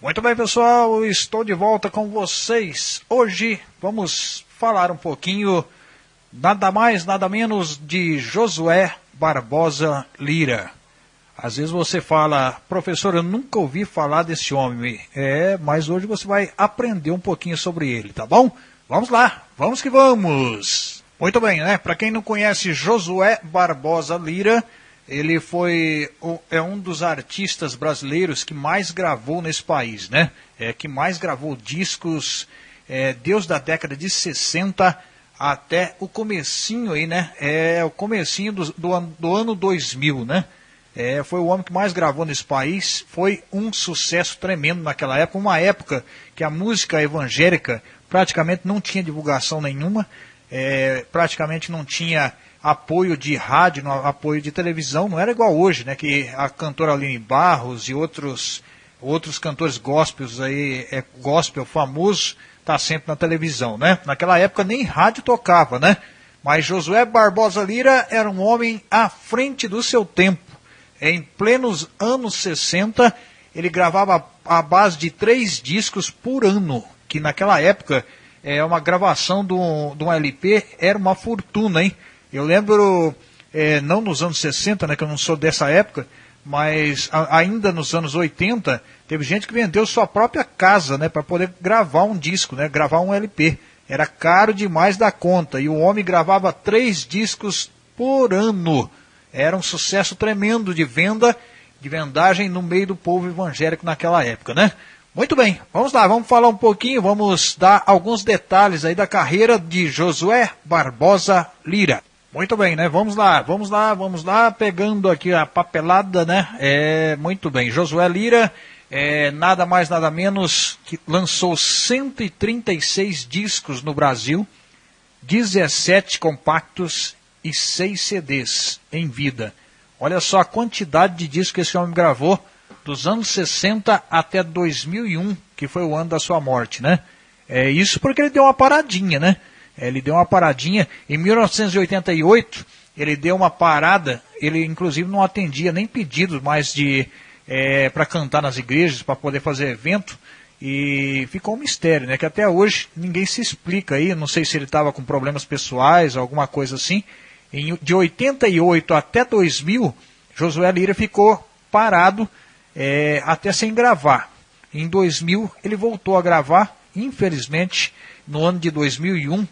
Muito bem, pessoal, estou de volta com vocês. Hoje vamos falar um pouquinho, nada mais, nada menos, de Josué Barbosa Lira. Às vezes você fala, professor, eu nunca ouvi falar desse homem. É, mas hoje você vai aprender um pouquinho sobre ele, tá bom? Vamos lá, vamos que vamos! Muito bem, né? Para quem não conhece Josué Barbosa Lira, ele foi é um dos artistas brasileiros que mais gravou nesse país, né? É, que mais gravou discos, é, Deus da década de 60 até o comecinho aí, né? É o comecinho do, do, do ano 2000, né? É, foi o homem que mais gravou nesse país, foi um sucesso tremendo naquela época, uma época que a música evangélica praticamente não tinha divulgação nenhuma, é, praticamente não tinha apoio de rádio, no apoio de televisão, não era igual hoje, né? Que a cantora Aline Barros e outros, outros cantores gospels aí, é, gospel famoso, tá sempre na televisão, né? Naquela época nem rádio tocava, né? Mas Josué Barbosa Lira era um homem à frente do seu tempo. Em plenos anos 60, ele gravava a base de três discos por ano, que naquela época é uma gravação de um, de um LP era uma fortuna, hein? Eu lembro, é, não nos anos 60, né, que eu não sou dessa época, mas a, ainda nos anos 80, teve gente que vendeu sua própria casa, né, para poder gravar um disco, né, gravar um LP. Era caro demais da conta e o homem gravava três discos por ano. Era um sucesso tremendo de venda, de vendagem no meio do povo evangélico naquela época, né? Muito bem, vamos lá, vamos falar um pouquinho, vamos dar alguns detalhes aí da carreira de Josué Barbosa Lira. Muito bem, né? Vamos lá, vamos lá, vamos lá, pegando aqui a papelada, né? É, muito bem. Josué Lira, é, nada mais, nada menos, que lançou 136 discos no Brasil, 17 compactos e 6 CDs em vida. Olha só a quantidade de discos que esse homem gravou dos anos 60 até 2001, que foi o ano da sua morte, né? É isso porque ele deu uma paradinha, né? Ele deu uma paradinha. Em 1988, ele deu uma parada. Ele, inclusive, não atendia nem pedidos mais de é, para cantar nas igrejas, para poder fazer evento. E ficou um mistério, né? Que até hoje ninguém se explica aí. Não sei se ele estava com problemas pessoais, alguma coisa assim. Em, de 88 até 2000, Josué Lira ficou parado é, até sem gravar. Em 2000 ele voltou a gravar, infelizmente, no ano de 2001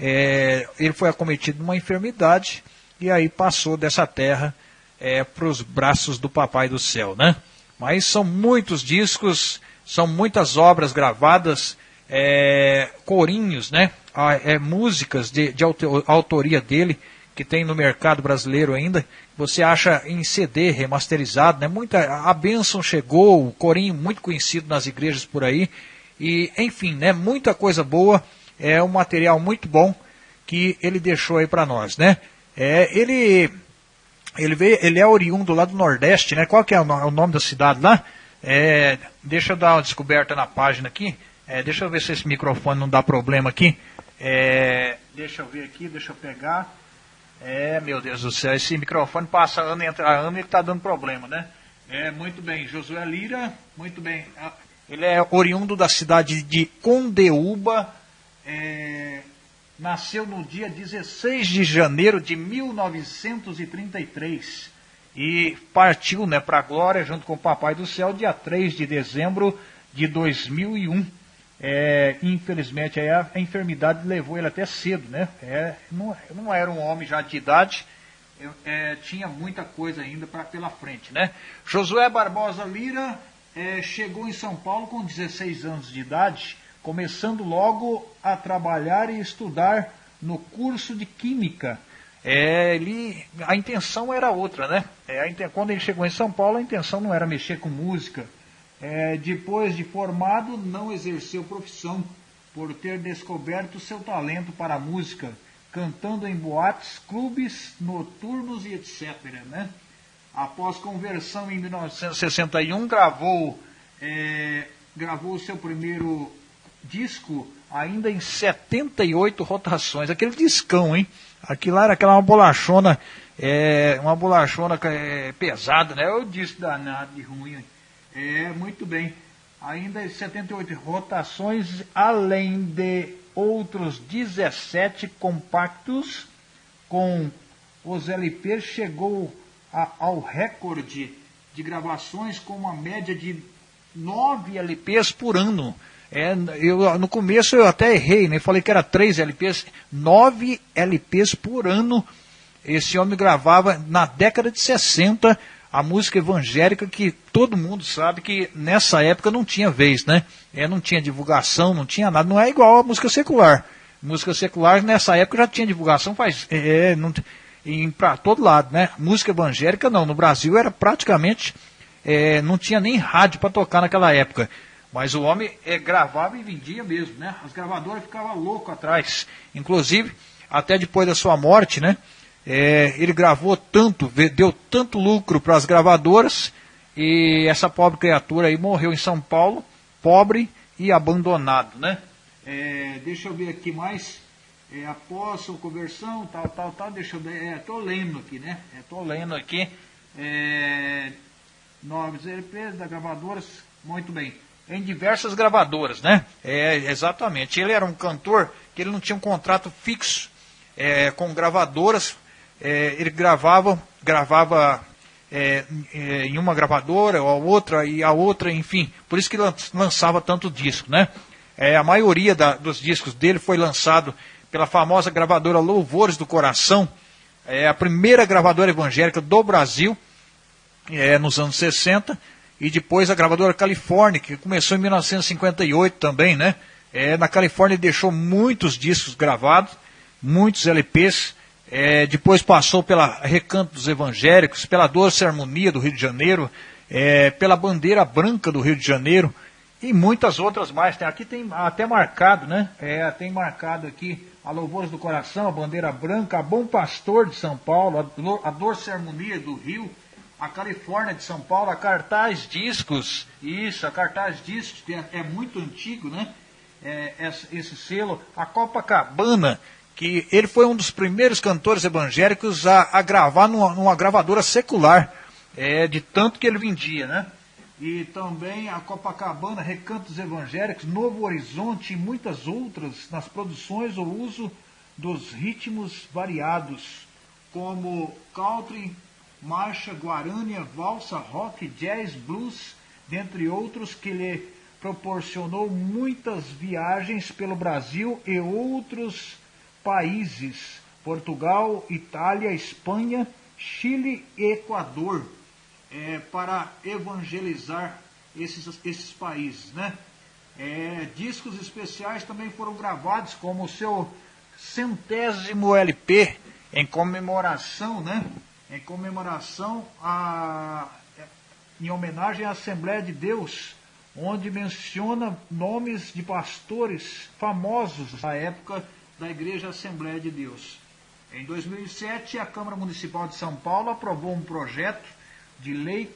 é, ele foi acometido de uma enfermidade e aí passou dessa terra é, para os braços do Papai do Céu, né? Mas são muitos discos, são muitas obras gravadas, é, corinhos, né? É, músicas de, de autoria dele que tem no mercado brasileiro ainda. Você acha em CD remasterizado, né? Muita a bênção chegou, o corinho muito conhecido nas igrejas por aí e enfim, né? Muita coisa boa é um material muito bom que ele deixou aí para nós, né? É, ele ele veio, ele é oriundo lá do Nordeste, né? Qual que é o, o nome da cidade lá? É, deixa eu dar uma descoberta na página aqui. É, deixa eu ver se esse microfone não dá problema aqui. É, deixa eu ver aqui, deixa eu pegar. É, meu Deus do céu, esse microfone passa ano entra ano e está dando problema, né? É, muito bem, Josué Lira, muito bem. Ah, ele é oriundo da cidade de Condeúba, é, nasceu no dia 16 de janeiro de 1933 e partiu né, para a glória junto com o Papai do Céu dia 3 de dezembro de 2001. É, infelizmente a, a, enfermidade levou ele até cedo, né? É, não, não, era um homem já de idade, é, tinha muita coisa ainda pra, pela frente, né? Josué Barbosa Lira é, chegou em São Paulo com 16 anos de idade começando logo a trabalhar e estudar no curso de Química. É, ele, a intenção era outra, né? É, quando ele chegou em São Paulo, a intenção não era mexer com música. É, depois de formado, não exerceu profissão por ter descoberto seu talento para a música, cantando em boates, clubes, noturnos e etc. Né? Após conversão em 1961, gravou, é, gravou seu primeiro disco ainda em 78 rotações. Aquele discão, hein? Aquilo era aquela uma bolachona, é, uma bolachona é, pesada, né? Eu disse danado de ruim. É, muito bem. ainda 78 rotações, além de outros 17 compactos com os LPs, chegou a, ao recorde de gravações com uma média de 9 LPs por ano. É, eu, no começo eu até errei, né? Falei que era 3 LPs, 9 LPs por ano. Esse homem gravava na década de 60 a música evangélica que todo mundo sabe que nessa época não tinha vez, né? É, não tinha divulgação, não tinha nada, não é igual a música secular. Música secular nessa época já tinha divulgação, faz é, é não, para todo lado, né? Música evangélica não, no Brasil era praticamente é, não tinha nem rádio para tocar naquela época. Mas o homem é, gravava e vendia mesmo, né? As gravadoras ficavam loucas atrás. Inclusive, até depois da sua morte, né? É, ele gravou tanto, deu tanto lucro para as gravadoras, e essa pobre criatura aí morreu em São Paulo, pobre e abandonado, né? É, deixa eu ver aqui mais. É, após a conversão, tal, tal, tal, deixa eu ver. É, tô lendo aqui, né? É, tô lendo aqui. É, novos LPs da gravadoras, muito bem. Em diversas gravadoras, né? É, exatamente. Ele era um cantor que ele não tinha um contrato fixo é, com gravadoras, é, ele gravava, gravava é, é, em uma gravadora ou a outra e a outra, enfim, por isso que lançava tanto disco, né? É, a maioria da, dos discos dele foi lançado pela famosa gravadora Louvores do Coração, é a primeira gravadora evangélica do Brasil, é, nos anos 60, e depois a gravadora Califórnia, que começou em 1958 também, né? É, na Califórnia deixou muitos discos gravados, muitos LPs, é, depois passou pela Recanto dos Evangélicos, pela Doce Harmonia do Rio de Janeiro, é, pela Bandeira Branca do Rio de Janeiro e muitas outras mais. Tem, aqui tem até marcado, né? É, tem marcado aqui a Louvores do Coração, a Bandeira Branca, a Bom Pastor de São Paulo, a, Doce Harmonia do Rio, a Califórnia de São Paulo, a Cartaz Discos, isso, a Cartaz Discos é, é muito antigo, né? É, esse, esse selo, a Copacabana, que ele foi um dos primeiros cantores evangélicos a, a gravar numa, numa, gravadora secular, é, de tanto que ele vendia, né? E também a Copacabana, Recantos Evangélicos, Novo Horizonte e muitas outras nas produções ou uso dos ritmos variados, como country, marcha, guarânia, valsa, rock, jazz, blues, dentre outros que lhe proporcionou muitas viagens pelo Brasil e outros países: Portugal, Itália, Espanha, Chile e Equador, é, para evangelizar esses, esses países. Né? É, discos especiais também foram gravados, como o seu centésimo LP, em comemoração, né? Em comemoração a, em homenagem à Assembleia de Deus, onde menciona nomes de pastores famosos da época da Igreja Assembleia de Deus. Em 2007, a Câmara Municipal de São Paulo aprovou um projeto de lei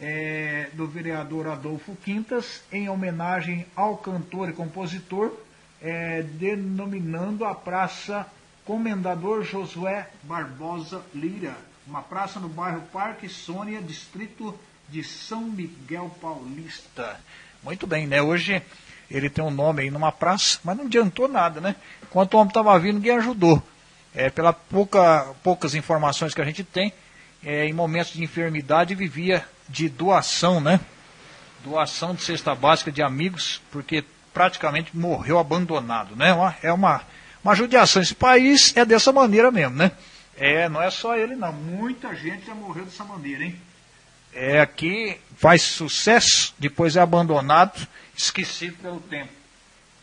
é, do vereador Adolfo Quintas em homenagem ao cantor e compositor, é, denominando a Praça Comendador Josué Barbosa Lira, uma praça no bairro Parque Sônia, distrito de São Miguel Paulista. Muito bem, né? Hoje ele tem um nome aí numa praça, mas não adiantou nada, né? Enquanto o homem estava vindo, ninguém ajudou. É, pela pouca, poucas informações que a gente tem, é, em momentos de enfermidade vivia de doação, né? Doação de cesta básica de amigos, porque praticamente morreu abandonado, né? Uma, é uma, uma judiação. Esse país é dessa maneira mesmo, né? É, não é só ele não. Muita gente já morreu dessa maneira, hein? É, aqui faz sucesso, depois é abandonado esquecido pelo tempo.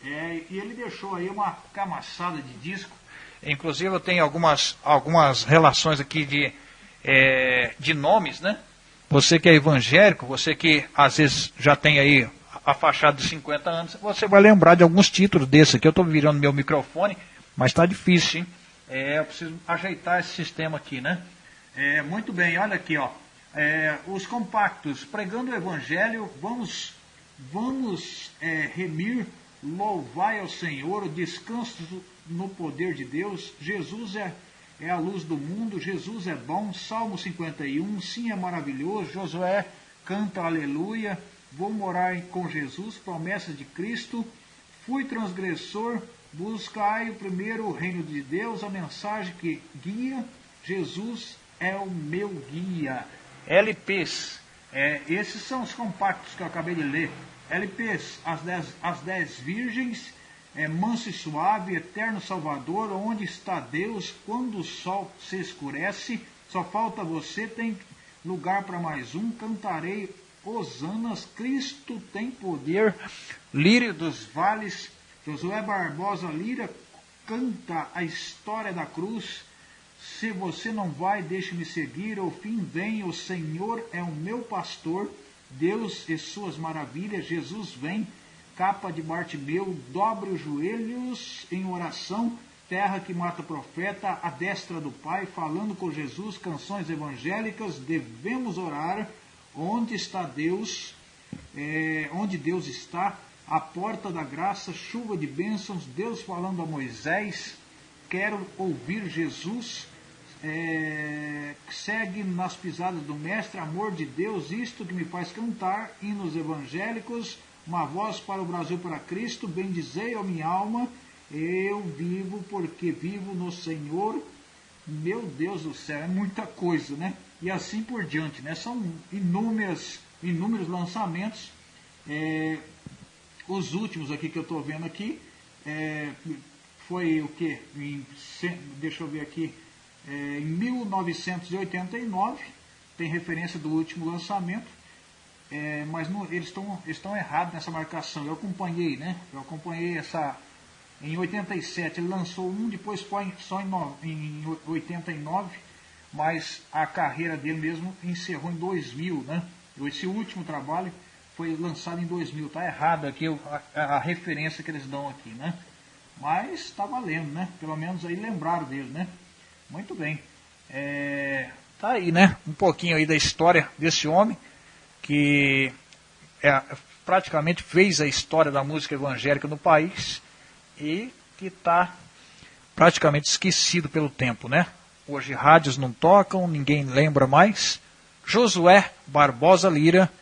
É, e ele deixou aí uma camaçada de disco. Inclusive eu tenho algumas, algumas relações aqui de, é, de nomes, né? Você que é evangélico, você que às vezes já tem aí a fachada de 50 anos, você vai lembrar de alguns títulos desse aqui. Eu estou virando meu microfone, mas está difícil, hein? É, eu preciso ajeitar esse sistema aqui, né? É, muito bem, olha aqui, ó. É, os compactos, pregando o evangelho, vamos Vamos é, remir, louvai ao Senhor, descanso no poder de Deus. Jesus é, é a luz do mundo, Jesus é bom. Salmo 51, sim é maravilhoso. Josué canta aleluia. vou morar com Jesus, promessa de Cristo, fui transgressor, buscai o primeiro reino de Deus, a mensagem que guia, Jesus é o meu guia. LPs, é, esses são os compactos que eu acabei de ler. LPs, as dez, as dez virgens, é, manso e suave, eterno Salvador, onde está Deus quando o sol se escurece, só falta você, tem lugar para mais um, cantarei Osanas, Cristo tem poder, Lírio dos Vales, Josué Barbosa Lira canta a história da cruz, se você não vai, deixe-me seguir, o fim vem, o Senhor é o meu pastor, Deus e suas maravilhas, Jesus vem, capa de Bartimeu, dobre os joelhos em oração, terra que mata profeta, a destra do Pai, falando com Jesus, canções evangélicas, devemos orar, onde está Deus, é, onde Deus está, a porta da graça, chuva de bênçãos, Deus falando a Moisés, quero ouvir Jesus, é, segue nas pisadas do Mestre, amor de Deus, isto que me faz cantar, hinos evangélicos, uma voz para o Brasil, para Cristo, bendizei a minha alma, eu vivo porque vivo no Senhor, meu Deus do céu, é muita coisa, né? E assim por diante, né? São inúmeras, inúmeros lançamentos, é, os últimos aqui que eu estou vendo aqui, é, foi o que? Deixa eu ver aqui, é, em 1989, tem referência do último lançamento, é, mas eles estão errados nessa marcação. Eu acompanhei, né? Eu acompanhei essa. Em 87 ele lançou um, depois foi só em, no, em 89, mas a carreira dele mesmo encerrou em 2000, né? Esse último trabalho foi lançado em 2000. Tá errado aqui a, a referência que eles dão aqui, né? Mas está valendo, né? Pelo menos aí lembraram dele, né? Muito bem. É, tá aí, né? Um pouquinho aí da história desse homem que é, praticamente fez a história da música evangélica no país e que está praticamente esquecido pelo tempo, né? Hoje rádios não tocam, ninguém lembra mais. Josué Barbosa Lira,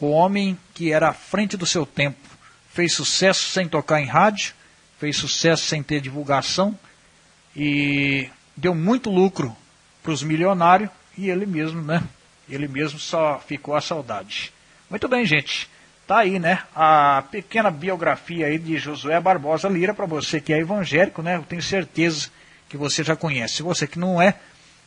o homem que era à frente do seu tempo, fez sucesso sem tocar em rádio, fez sucesso sem ter divulgação e deu muito lucro para os milionários e ele mesmo, né? Ele mesmo só ficou a saudade. Muito bem, gente. Tá aí, né? A pequena biografia aí de Josué Barbosa Lira para você que é evangélico, né? Eu tenho certeza que você já conhece. Você que não é,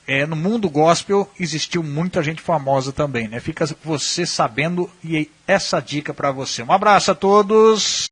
é no mundo gospel existiu muita gente famosa também, né? Fica você sabendo e essa dica para você. Um abraço a todos.